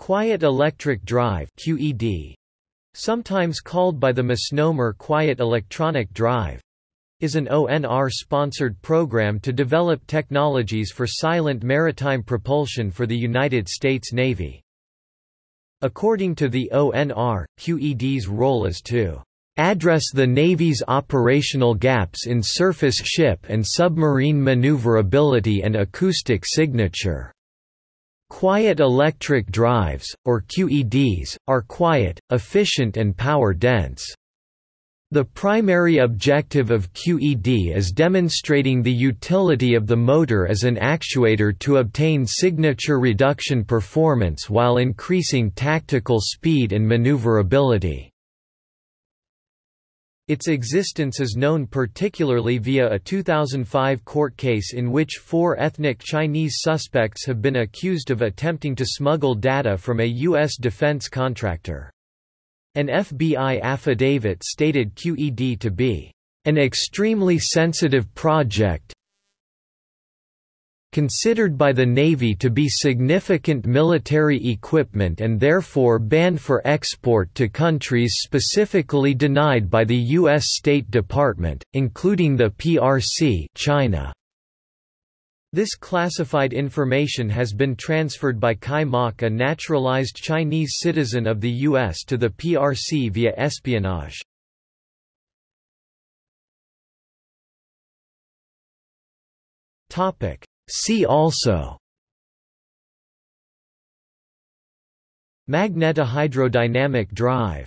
Quiet Electric Drive QED, sometimes called by the misnomer Quiet Electronic Drive, is an ONR-sponsored program to develop technologies for silent maritime propulsion for the United States Navy. According to the ONR, QED's role is to address the Navy's operational gaps in surface ship and submarine maneuverability and acoustic signature. Quiet electric drives, or QEDs, are quiet, efficient and power-dense. The primary objective of QED is demonstrating the utility of the motor as an actuator to obtain signature reduction performance while increasing tactical speed and maneuverability. Its existence is known particularly via a 2005 court case in which four ethnic Chinese suspects have been accused of attempting to smuggle data from a U.S. defense contractor. An FBI affidavit stated QED to be an extremely sensitive project considered by the Navy to be significant military equipment and therefore banned for export to countries specifically denied by the U.S. State Department, including the PRC China. This classified information has been transferred by Chi Mak a naturalized Chinese citizen of the U.S. to the PRC via espionage. See also. Magnetohydrodynamic drive